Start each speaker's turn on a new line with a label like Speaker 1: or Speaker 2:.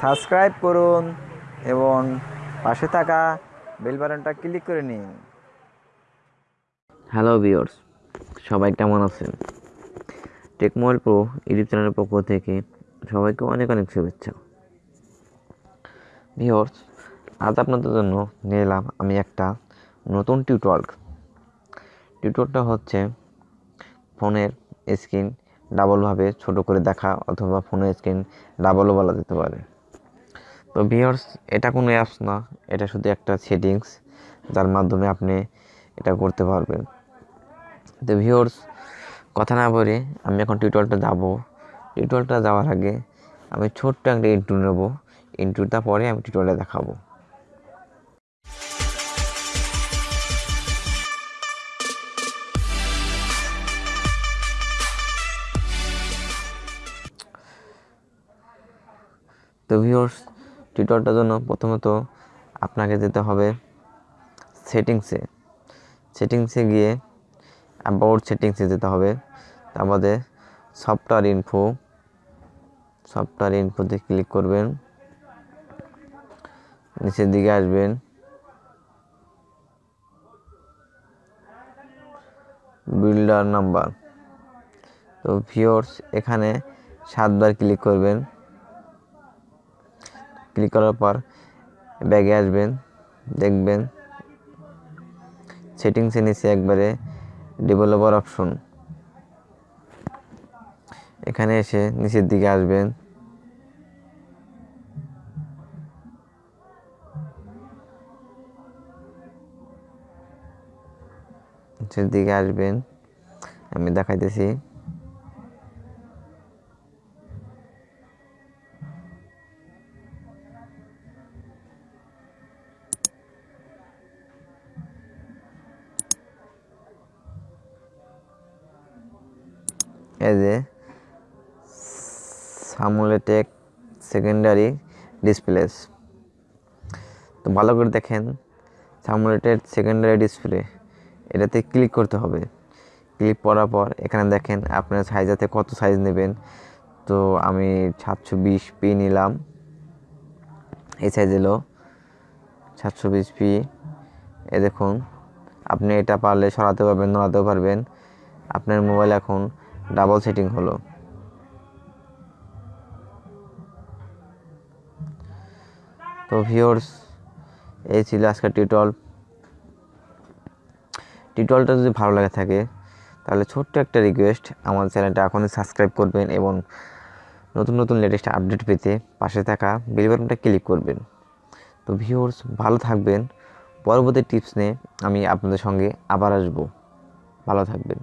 Speaker 1: Subscribe করুন এবং পাশে থাকা বেল বাটনটা ক্লিক করে নিন।
Speaker 2: হ্যালো ভিওর্স সবাই কেমন আছেন? টেকমোবাইল প্রো ইউটিউব চ্যানেলের পক্ষ থেকে সবাইকে অনেক অনেক শুভেচ্ছা। ভিওর্স আজ আপনাদের জন্য নিয়ে এলাম আমি একটা নতুন টিউটোয়াল টিউটোরটা হচ্ছে ফোনের স্ক্রিন ডাবলভাবে ছোট করে দেখা অথবা ফোনের স্ক্রিন ডাবলও বলা যেতে পারে। তো ভিওর্স এটা কোনো অ্যাপস না, এটা শুধু একটা সেটিংস যার মাধ্যমে আপনি এটা করতে পারবেন। তো ভিওর্স কথা না বলে আমি এখন টিউটোরিয়ালটা যাব। টিউটোরিয়ালটা যাওয়ার আগে আমি ছোট্ট একটা ইন্টু নেব। ইন্টুটা পরে আমি টিউটোরিয়ালে দেখাবো। তো ভিওর্স টিউটোরিয়ালটার জন্য প্রথমত আপনাকে যেতে হবে সেটিংসে। সেটিংসে গিয়ে অ্যাবাউট সেটিংসে যেতে হবে। তারপরে সফটওয়্যার ইনফো সফটওয়্যার ইনফোতে ক্লিক করবেন। নিচের দিকে আসবেন। বিল্ডার নাম্বার তো ভিওর্স এখানে সাতবার ক্লিক করবেন। ক্লিক করার পর ব্যাগে আসবেন, দেখবেন সেটিংসে নিচে একবারে ডেভেলপার অপশন এখানে এসে নিচের দিকে আসবেন। নিচের দিকে আসবেন। আমি দেখাইতেছি। এই যে সামুলেটেক সেকেন্ডারি ডিসপ্লেস তো ভালো করে দেখেন সামুলেটেড সেকেন্ডারি ডিসপ্লে এটাতে ক্লিক করতে হবে। ক্লিক করার পর এখানে দেখেন আপনার সাইজাতে কত সাইজ নেবেন। তো আমি সাতশো বিশ পি নিলাম। এই সাইজ এলো সাতশো বিশ পি এ দেখুন, আপনি এটা পারলে সরাতে পারবেন, নড়াতেও পারবেন। আপনার মোবাইল এখন ডাবল সেটিং হলো। তো ভিওর্স এই ছিল আজকের টিউটল টিউটলটা যদি ভালো লাগে থাকে, তাহলে ছোট্ট একটা রিকোয়েস্ট, আমার চ্যানেলটা এখনই সাবস্ক্রাইব করবেন এবং নতুন নতুন লেটেস্ট আপডেট পেতে পাশে থাকা বেল বাটনটা ক্লিক করবেন। তো ভিউর্স ভালো থাকবেন। পরবর্তী টিপস নিয়ে আমি আপনাদের সঙ্গে আবার আসব। ভালো থাকবেন।